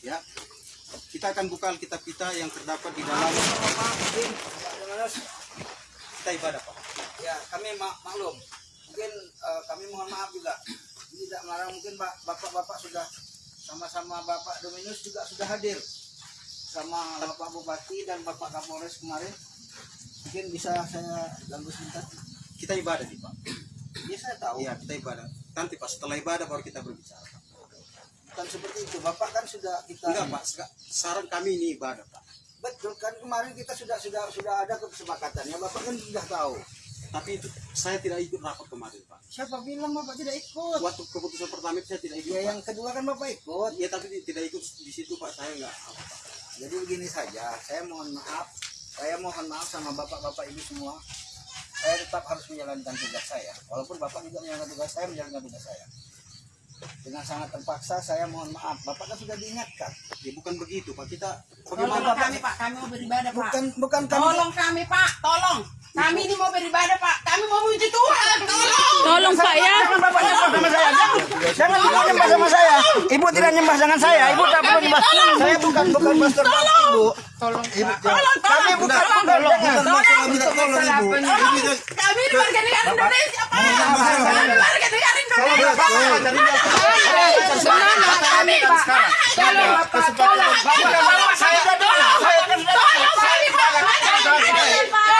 Ya, kita akan buka Alkitab kita yang terdapat di dalam kita ibadah Pak. Ya, kami mak maklum. Mungkin eh, kami mohon maaf juga. Ini Tidak melarang mungkin Pak Bapak-bapak sudah sama-sama Bapak Dominus juga sudah hadir sama Bapak Bupati dan Bapak Kapolres kemarin. Mungkin bisa saya ganggu sebentar. Kita ibadah nih Pak. Ya saya tahu. Iya, kita ibadah. Nanti Pak setelah ibadah baru kita berbicara. Pak. Bukan seperti itu. Bapak kan sudah kita Enggak Pak, saran kami ini ibadah Pak. Betul kan kemarin kita sudah sudah sudah ada kesepakatannya. Bapak kan sudah tahu. Tapi itu saya tidak ikut rapat kemarin Pak. Siapa bilang Bapak tidak ikut? Waktu keputusan pertama itu saya tidak ikut. Ya Pak. yang kedua kan Bapak ikut. Ya tapi tidak ikut di situ Pak. Saya enggak apa Pak. Jadi begini saja, saya mohon maaf, saya mohon maaf sama bapak-bapak ibu semua. Saya tetap harus menjalankan tugas saya. Walaupun bapak juga menjalankan tugas saya, menjalankan tugas saya. Dengan sangat terpaksa, saya mohon maaf. Bapak kan sudah diingatkan. Ya bukan begitu Pak. Kita Tolong bagaimana kami Pak, kami mau beribadah Pak. Bukan bukan kami. Tolong kami Pak, tolong. Kami ini mau beribadah Pak. Kami mau memuji Tuhan. Tolong. Tolong Pak ya. Jangan bapak nyembah sama saya. Jangan, bapak nyembah sama saya. Ibu tidak nyembah dengan saya. Ibu tak perlu nyembah. Saya bukan bukan pastor ibu. Tolong Ibu, Pak. Tolong, kami tolong. bukan Tolong. bukan tolong Ibu. Tolong. Kami ini warga negara Indonesia Pak. Kami warga negara Indonesia. Semangat kami Pak. Tolong tolong. Tolong tolong. Tolong kami Pak. Tolong Pak.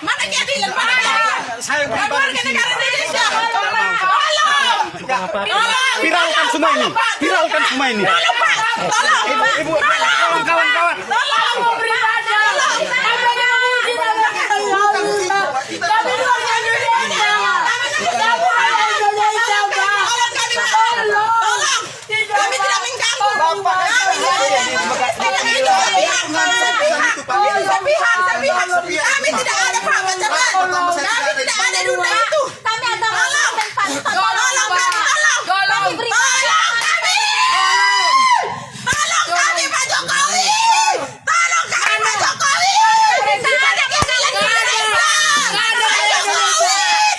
Mana keadilan Pak? saya Kami beribadah warga di sini. negara Pak. Indonesia. Tolong. Tolong. Tolong. Viralkan semua ini. Viralkan semua ini. Tolong Pak. Tolong. Ibu, ibu. Kawan-kawan. Tolong mau beribadah. Kami ini memuji nama Allah. Kami warga Indonesia. Kami warga Indonesia Pak. Tolong kami Pak. Tolong. Kami tidak mengganggu. Bapak kan Kami saya tidak di Kami itu sepihak, sepihak. Kami tidak ada Pak macam-macam. Kami tidak ada dunia itu. Kami agama Kristen, Pak. Tolong kami, tolong. Kami beribadah. Tolong kami. Tolong kami Pak Jokowi. Tolong kami Pak Jokowi. Tidak ada keadilan di Indonesia. Pak Jokowi.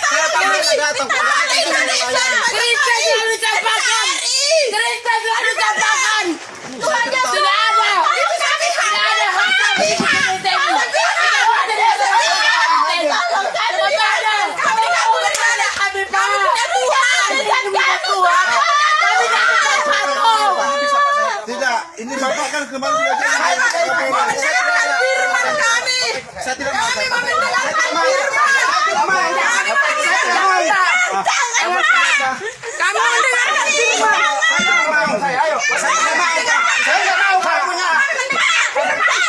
Tolong kami. Tolong Indonesia. Kristen selalu campakan. Kristen selalu campakan. Tuhan Yesus. Tidak ada. Itu kami hak. Tidak ada hak kami di Indonesia ini. Tolong kami beribadah. Kami tidak mau beribadah. Kami punya Tuhan. Dan punya Tuhan. Kami tidak ada patung. Tidak, ini Bapak kan kemarin sudah janji saya tidak boleh. Mendengarkan firman kami. Saya tidak mau. Kami mau mendengarkan firman. Kami mendengarkan. Mau mendengarkan firman. Saya ayo. Saya tidak mau. Saya tidak mau Pak punya. Saya tidak mau.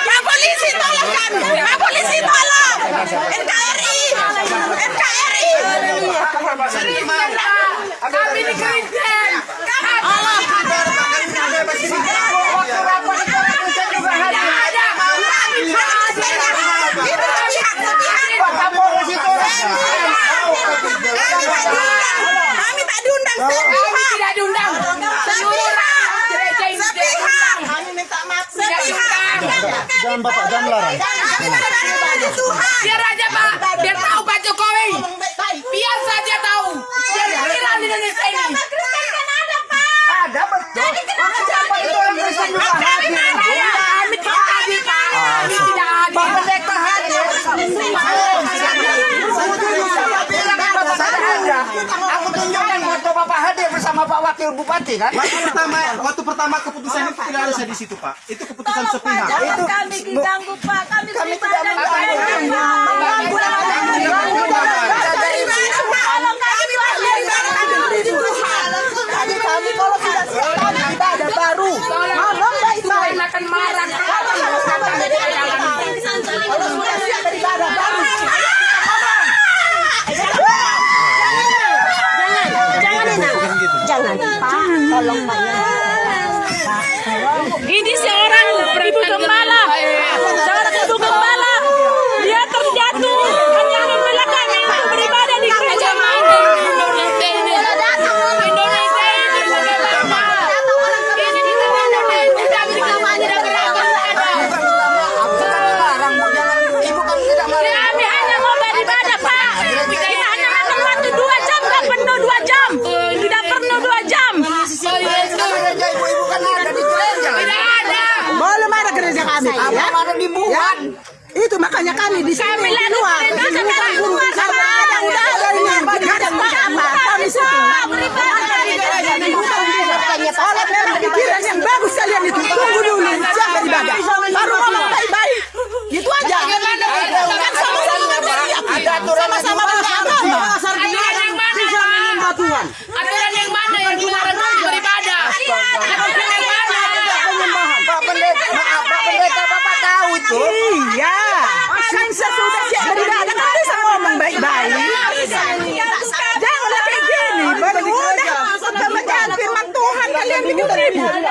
Pak polisi tolong kami. Pak polisi tolong. NKRI. NKRI. Kami di Kristen. Allah. Kami tak diundang Kami tidak diundang. Seluruh rakyat gereja ini tidak diundang. Kami minta maaf. Tidak diundang. Jangan Bapak, jangan Tuhan. Biar aja Pak, biar tahu Pak Jokowi. Biar saja tahu. Biar viral di Indonesia ini. Ada betul. Siapa itu yang Kristen juga hadir? Kami tidak hadir Pak. Kami tidak Pak hadir. Pendeta hadir. Siapa bilang Bapak tidak ada? Aku tunjukkan foto Bapak hadir bersama Pak Wakil bupati kan? Waktu pertama, waktu pertama keputusan itu tidak ada saya di situ Pak. Itu keputusan Tolong sepihak. Itu- kami diganggu Pak. Kami tidak mengganggu. Kami kami kalau siap kami. Ngomong baik-baik. akan marah. Kalau sudah siap baru. Pak, tolong Pak. Ini seorang ibu gembala, seorang ibu gembala, dia terjatuh hanya membelakangi untuk beribadah di gereja. Indonesia ini Indonesia ini bagaimana? Ini di Indonesia kita tidak tidak beragam ada. Larang bu jangan ibu kan tidak melarang. Kami hanya mau beribadah, Pak. Kita hanya makan waktu dua jam, nggak penuh dua jam. Tidak penuh dua jam. Gereja ibu-ibu kan ada di gereja. Tidak ada. Belum ada gereja kami. Apa Ya. di Ya. Wuhan? Itu makanya kami di sini Bukan Karena Pak. ada apa? Kami situ. Di. Bukan di pikiran yang bagus kalian itu.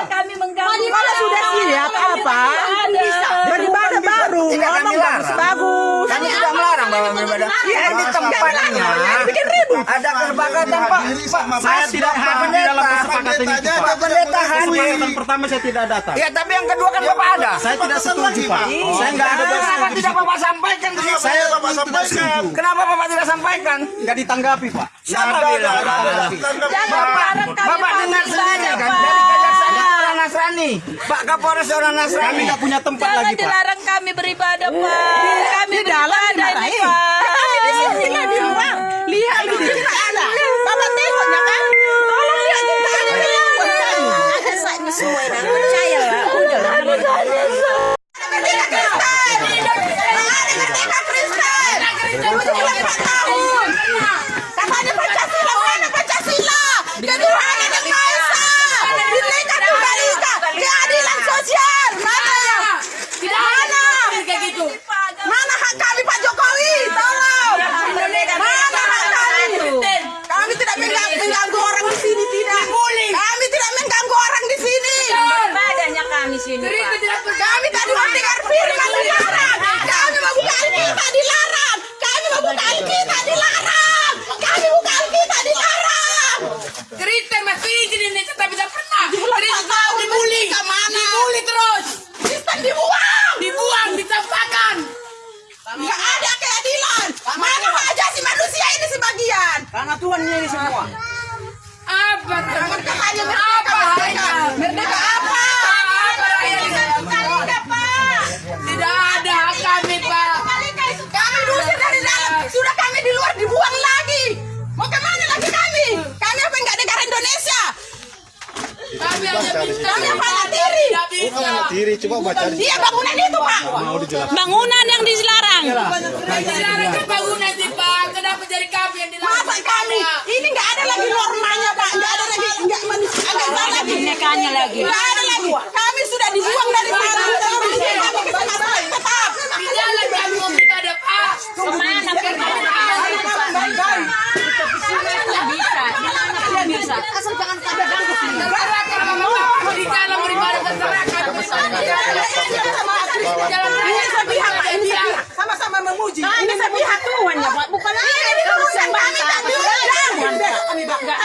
干 tidak Bapak beribadah. Iya, Ini tempatnya. bikin ribut. Ada kesepakatan Pak. Saya tidak hadir dalam kesepakatan itu Pak pendeta hadir. Kesepakatan pertama saya tidak datang. Ya tapi yang kedua kan Bapak ada. Saya tidak setuju Pak. Saya nggak ada Kenapa tidak Bapak sampaikan? Saya Bapak sampaikan. Kenapa Bapak tidak sampaikan? Nggak ditanggapi Pak. Siapa bilang? Bapak, Bapak dengar sendiri kan dari kejaksaan itu orang Nasrani. Pak Kapolres orang Kami Nasrani. nggak punya tempat Jangan lagi Pak. dilarang kami beribadah Pak. Kami Di dalam beribadah ini dimarahin. Pak. Kami di sini nggak di luar. Lihat di sini ada. Bapak tengoknya kan? Tolong lihat di tadi di luar. Ada saatnya semua ini. Percaya lah. Udah lah. Merdeka Kristen. Hari Merdeka Kristen. Tujuh lima tahun. Katanya Pancasila mana Pancasila? Ketuhanan yang Maha Esa. Bineka Tunggal Ika. Keadilan sosial. Mana ya? Tidak ada kayak gitu. Mana hak kami Pak Jokowi? Tolong. Mana hak kami? Kami tidak mengganggu, mengganggu orang di sini tidak. Kami tidak mengganggu orang di sini. Ibadahnya kami sini Jadi itu Pak. tidak Kami tadi mau dengar firman dilarang. Kami mau buka Alkitab dilarang. Kami mau buka Alkitab dilarang. Kami buka Alkitab dilarang. Kristen masih di Indonesia tapi tidak pernah. Kristen tahu dibully. Ke mana? Dibully terus. Kristen dibuang. Dibuang, ditampakkan. Nggak ada keadilan. Mana hak asasi manusia ini sebagian? Karena Tuhan ini semua. Apa? Jangan katanya merdeka, Apa merdeka. halnya? Merdeka apa? Apa halnya? Tidak ada hak kami, Pak. Kami diusir dari dalam. Sudah kami di luar dibuang lagi. Mau ke mana lagi kami? Kami apa enggak negara Indonesia? Kami hanya bisa. Kami apa anak tiri? Tidak bisa. Diri coba baca Dia bangunan itu pak. Bangunan yang dilarang. Dilarang ke bangunan sih, Pak. Kenapa jadi kami yang dilarang? Masa kami? Ini nggak ada lagi normanya pak. Nggak ada lagi nggak ada lagi. Nggak ada lagi. Kami sudah dibuang dari sana. Kami bisa masuk tetap. Di jalan kami mau beribadah, Pak. Ke mana Bisa. Bisa. Asal jangan ada ganggu sini. Terserah kalau mau di jalan beribadah, terserah kami beribadah. Jalan Ini raya. sepihak pak. Ini sepihak. Sama-sama memuji. Ini sepihak. Tuhan ya, Pak. Bukan Ini diturunkan kami tak diundang.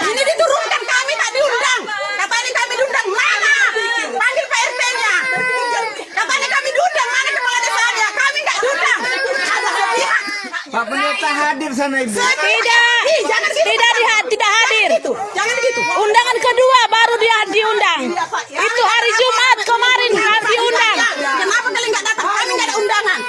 Ini diturunkan kami tak diundang. Katanya kami diundang mana? Panggil Pak RT-nya. Katanya kami diundang mana kepala desanya? Kami nggak diundang. Ada sepihak. Pak pendeta hadir sana ibu. Tidak. Gitu. Tidak hadir. Gitu. Jangan gitu. Undangan kedua baru dia diundang. Itu hari Jumat kemarin harus diundang. Kenapa kalian nggak datang? Kami nggak ada undangan.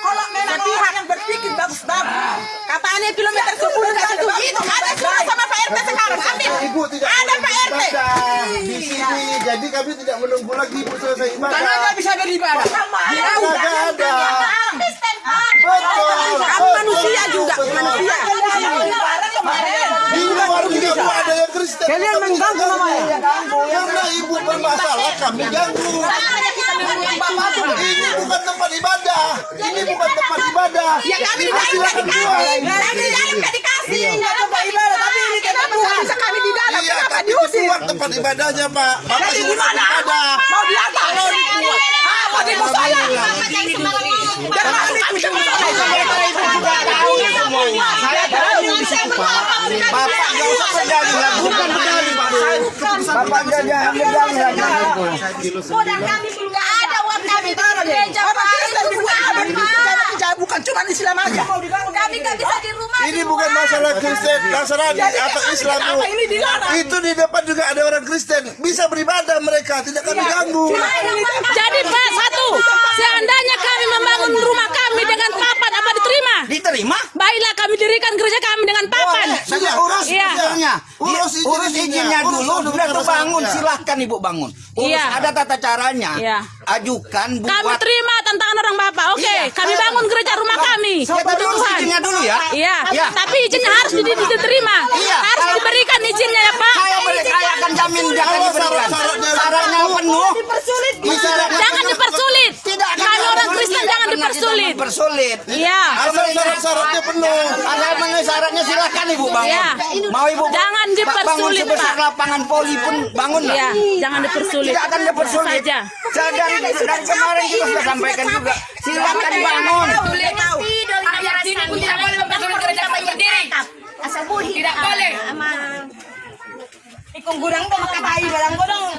Kalau memang orang yang berpikir bagus-bagus, katanya kilometer 10 nggak itu. Itu ada surat sama Pak RT sekarang. Ambil. Ibu tidak Ada boleh Pak RT. beribadah. kami tidak menunggu lagi ibu selesai ibadah. Karena nggak bisa beribadah. Dia nggak ada. Betul. Kamu manusia juga, manusia. Di luar juga ada yang Kristen. Kalian mengganggu namanya. Karena ibu bermasalah kami ganggu. Ini bukan tempat ibadah. Ini bukan tempat ibadah. Ya kami di dalam dikasih. Kami di dalam dikasih. Nggak tempat ibadah. Tapi ini tempat Tuhan. Bisa kami di dalam. Iya, Kenapa tapi tempat ibadahnya, Pak. Bapak Jadi di atas? Mau di bawah? Ah, mau di saya? Jangan kami ikut campur Saya tahu di situ, Pak. Bapak nggak usah lagi. Bukan berdalih, Pak. Bapak jangan berdalih lagi. Nggak ada uang kami di gereja Pak. Cuma Islam aja. Kami nggak bisa di rumah. Ini bukan masalah Kristen, Nasrani atau Islam, ini dilarang? Itu di depan juga ada orang Kristen. Bisa beribadah mereka, tidak kami ganggu. Jadi Pak satu, seandainya kami membangun rumah kami dengan papan apa diterima? Diterima? Baiklah kami dirikan gereja kami dengan papan. Sudah urus Iya. izinnya. Urus, Urus urus izinnya. izinnya Urus dulu, dulu sudah saja. silahkan ibu bangun. Urus, Iya. ada tata caranya. Iya. Ajukan Kami buat. terima tantangan orang Bapak. Oke, Iya. kami bangun gereja rumah kami. Ya, tapi Untuk urus Tuhan. izinnya dulu ya. Iya, Iya. tapi izinnya harus di- diterima. Iya. Harus Kalau- diberikan izinnya ya Pak. Saya beri, saya akan jamin jangan diberikan. Syaratnya penuh. Jangan dipersulit. Kami orang dipersulit, Kristen jangan dipersulit. Mempersulit. Iya. Asal syarat-syaratnya penuh. Ada memenuhi syaratnya silahkan ibu bangun. Iya. Mau ibu Jangan ba- bangun dipersulit, sebesar lapangan poli pun bangun lah. Iya, jangan dipersulit. Tidak akan dipersulit. Saja. Saya dari, dari kemarin kita sudah sampaikan juga. Silahkan bangun. Rakyat sini pun tidak boleh. Tidak boleh. Ikung gurang dong makatai barang godong.